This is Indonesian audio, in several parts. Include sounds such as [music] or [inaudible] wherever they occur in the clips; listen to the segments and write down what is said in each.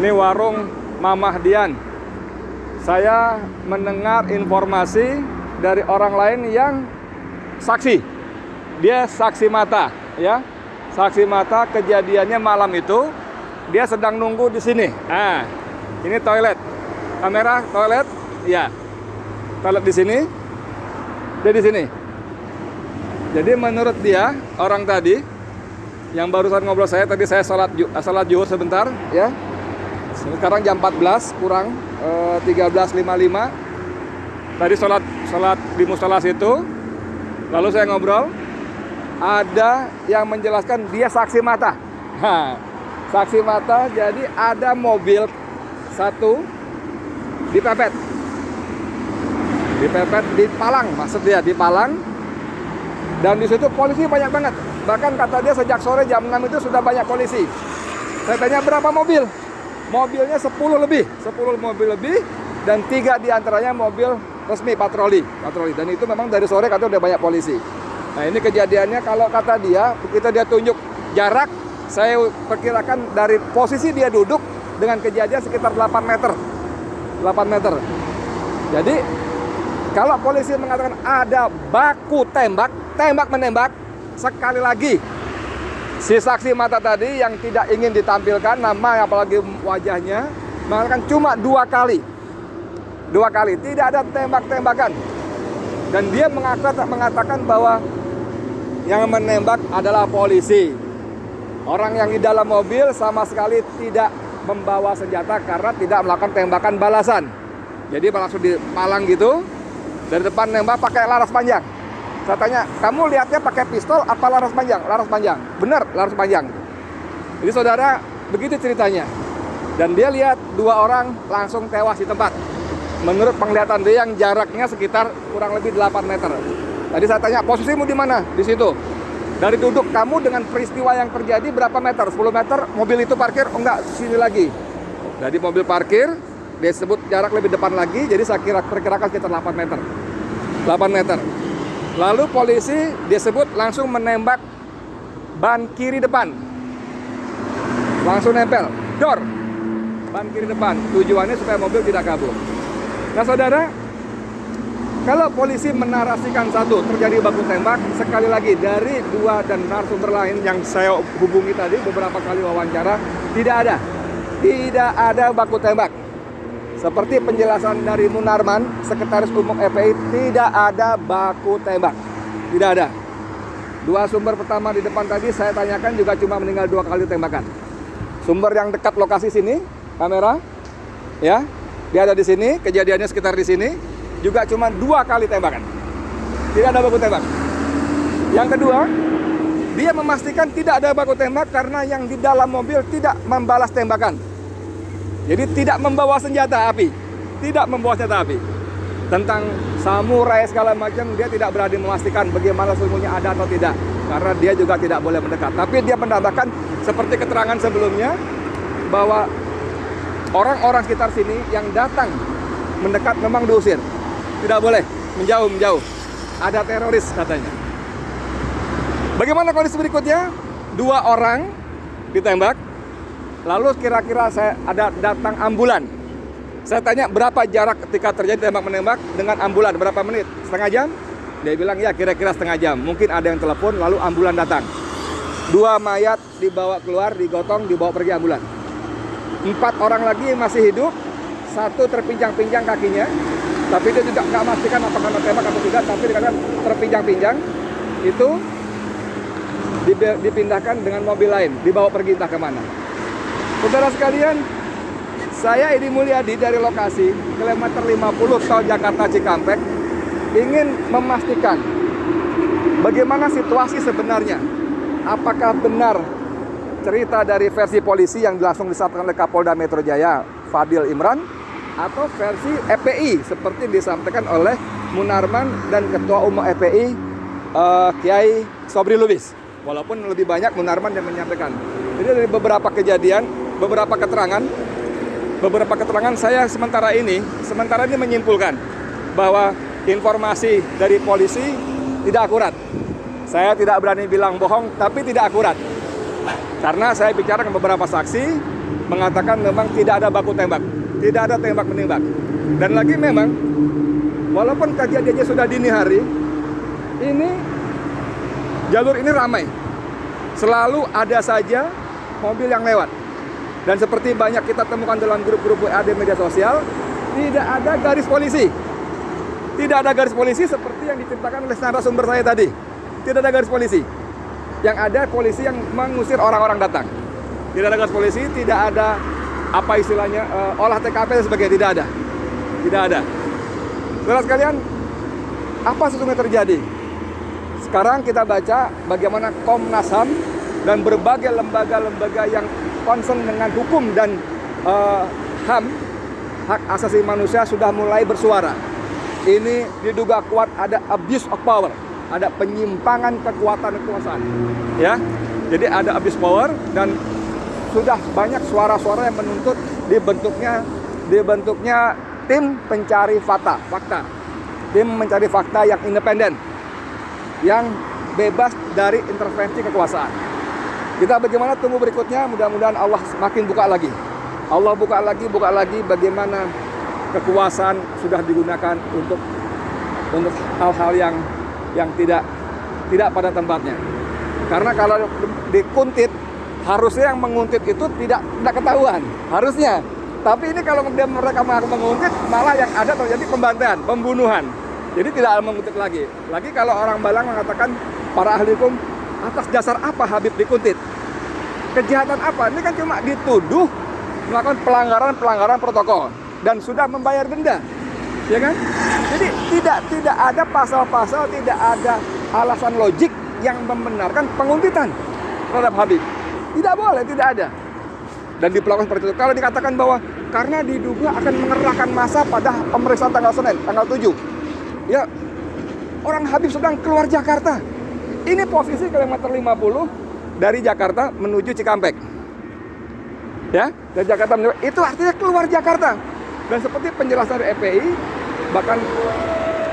Ini warung Mamah Dian. Saya mendengar informasi dari orang lain yang saksi. Dia saksi mata, ya. Saksi mata kejadiannya malam itu dia sedang nunggu di sini. Ah, ini toilet. Kamera toilet, ya. Toilet di sini. Dia di sini. Jadi menurut dia orang tadi yang barusan ngobrol saya tadi saya salat salat sebentar, ya. Sekarang jam 14 kurang eh, 13.55. Tadi sholat sholat di musola situ. Lalu saya ngobrol. Ada yang menjelaskan dia saksi mata. [laughs] Ha, saksi mata jadi ada mobil satu dipepet. Dipepet di Palang, maksud di Palang. Dan di situ polisi banyak banget. Bahkan kata dia sejak sore jam 6 itu sudah banyak polisi. Saya tanya berapa mobil? Mobilnya 10 lebih. 10 mobil lebih dan tiga di antaranya mobil resmi patroli. Patroli. Dan itu memang dari sore katanya udah banyak polisi. Nah ini kejadiannya kalau kata dia kita dia tunjuk jarak saya perkirakan dari posisi dia duduk dengan kejadian sekitar 8 meter. 8 meter. Jadi kalau polisi mengatakan ada baku tembak tembak menembak sekali lagi si saksi mata tadi yang tidak ingin ditampilkan nama apalagi wajahnya mengatakan cuma dua kali. Dua kali tidak ada tembak-tembakan. Dan dia mengatakan, bahwa yang menembak adalah polisi. Orang yang di dalam mobil sama sekali tidak membawa senjata karena tidak melakukan tembakan balasan. Jadi langsung dipalang gitu dari depan nembak pakai laras panjang saya tanya, kamu lihatnya pakai pistol apa laras panjang? Laras panjang. Benar, laras panjang. Jadi saudara, begitu ceritanya. Dan dia lihat dua orang langsung tewas di tempat. Menurut penglihatan dia yang jaraknya sekitar kurang lebih 8 meter. Tadi saya tanya, posisimu di mana? Di situ. Dari duduk kamu dengan peristiwa yang terjadi berapa meter? 10 meter, mobil itu parkir? Oh enggak, sini lagi. Jadi mobil parkir, dia sebut jarak lebih depan lagi, jadi saya kira perkirakan sekitar 8 meter. 8 meter. Lalu polisi disebut langsung menembak ban kiri depan. Langsung nempel, dor. Ban kiri depan. Tujuannya supaya mobil tidak kabur. Nah saudara, kalau polisi menarasikan satu terjadi baku tembak, sekali lagi dari dua dan narasumber lain yang saya hubungi tadi beberapa kali wawancara, tidak ada. Tidak ada baku tembak. Seperti penjelasan dari Munarman, Sekretaris Umum FPI, tidak ada baku tembak. Tidak ada. Dua sumber pertama di depan tadi saya tanyakan juga cuma meninggal dua kali tembakan. Sumber yang dekat lokasi sini, kamera, ya, dia ada di sini, kejadiannya sekitar di sini, juga cuma dua kali tembakan. Tidak ada baku tembak. Yang kedua, dia memastikan tidak ada baku tembak karena yang di dalam mobil tidak membalas tembakan. Jadi tidak membawa senjata api, tidak membawa senjata api. Tentang samurai segala macam dia tidak berani memastikan bagaimana sesungguhnya ada atau tidak karena dia juga tidak boleh mendekat. Tapi dia menambahkan seperti keterangan sebelumnya bahwa orang-orang sekitar sini yang datang mendekat memang diusir. Tidak boleh menjauh menjauh. Ada teroris katanya. Bagaimana kondisi berikutnya? Dua orang ditembak, Lalu kira-kira saya ada datang ambulan. Saya tanya berapa jarak ketika terjadi tembak menembak dengan ambulan berapa menit? Setengah jam? Dia bilang ya kira-kira setengah jam. Mungkin ada yang telepon lalu ambulan datang. Dua mayat dibawa keluar, digotong, dibawa pergi ambulan. Empat orang lagi masih hidup, satu terpinjang-pinjang kakinya, tapi dia tidak nggak memastikan apakah tembak atau tidak, tapi dikatakan terpinjang-pinjang itu dipindahkan dengan mobil lain, dibawa pergi entah ke mana. Saudara sekalian, saya Edi Mulyadi dari lokasi kilometer 50 tol Jakarta Cikampek ingin memastikan bagaimana situasi sebenarnya. Apakah benar cerita dari versi polisi yang langsung disampaikan oleh Kapolda Metro Jaya, Fadil Imran, atau versi EPI seperti disampaikan oleh Munarman dan Ketua Umum EPI uh, eh, Kiai Sobri Lubis. Walaupun lebih banyak Munarman yang menyampaikan. Jadi dari beberapa kejadian beberapa keterangan beberapa keterangan saya sementara ini sementara ini menyimpulkan bahwa informasi dari polisi tidak akurat. Saya tidak berani bilang bohong tapi tidak akurat. Karena saya bicara dengan beberapa saksi mengatakan memang tidak ada baku tembak, tidak ada tembak menembak. Dan lagi memang walaupun kejadiannya sudah dini hari, ini jalur ini ramai. Selalu ada saja mobil yang lewat. Dan seperti banyak kita temukan dalam grup-grup WA di media sosial, tidak ada garis polisi. Tidak ada garis polisi seperti yang diceritakan oleh narasumber saya tadi. Tidak ada garis polisi. Yang ada polisi yang mengusir orang-orang datang. Tidak ada garis polisi, tidak ada apa istilahnya uh, olah TKP dan sebagainya tidak ada. Tidak ada. Saudara sekalian, apa sesungguhnya terjadi? Sekarang kita baca bagaimana Komnas HAM dan berbagai lembaga-lembaga yang concern dengan hukum dan uh, HAM hak asasi manusia sudah mulai bersuara. Ini diduga kuat ada abuse of power, ada penyimpangan kekuatan kekuasaan. Ya. Jadi ada abuse power dan sudah banyak suara-suara yang menuntut dibentuknya dibentuknya tim pencari fakta, fakta. Tim mencari fakta yang independen. Yang bebas dari intervensi kekuasaan. Kita bagaimana tunggu berikutnya, mudah-mudahan Allah semakin buka lagi. Allah buka lagi, buka lagi bagaimana kekuasaan sudah digunakan untuk untuk hal-hal yang yang tidak tidak pada tempatnya. Karena kalau dikuntit harusnya yang menguntit itu tidak tidak ketahuan, harusnya. Tapi ini kalau kemudian mereka menguntit, malah yang ada terjadi pembantaian, pembunuhan. Jadi tidak menguntit lagi. Lagi kalau orang Balang mengatakan para ahli hukum atas dasar apa Habib dikuntit? Kejahatan apa? Ini kan cuma dituduh melakukan pelanggaran-pelanggaran protokol dan sudah membayar denda. Ya kan? Jadi tidak tidak ada pasal-pasal, tidak ada alasan logik yang membenarkan penguntitan terhadap Habib. Tidak boleh, tidak ada. Dan diperlakukan seperti itu. Kalau dikatakan bahwa karena diduga akan mengerahkan masa pada pemeriksaan tanggal Senin, tanggal 7. Ya, orang Habib sedang keluar Jakarta. Ini posisi kilometer 50 dari Jakarta menuju Cikampek. Ya, dari Jakarta menuju, itu artinya keluar Jakarta. Dan seperti penjelasan dari EPI, bahkan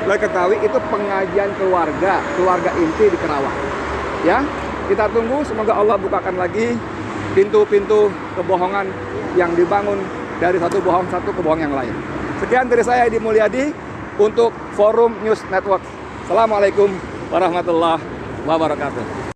boleh ketahui itu pengajian keluarga, keluarga inti di Kerawang. Ya, kita tunggu semoga Allah bukakan lagi pintu-pintu kebohongan yang dibangun dari satu bohong satu ke bohong yang lain. Sekian dari saya Edi Mulyadi untuk Forum News Network. Assalamualaikum warahmatullahi wabarakatuh.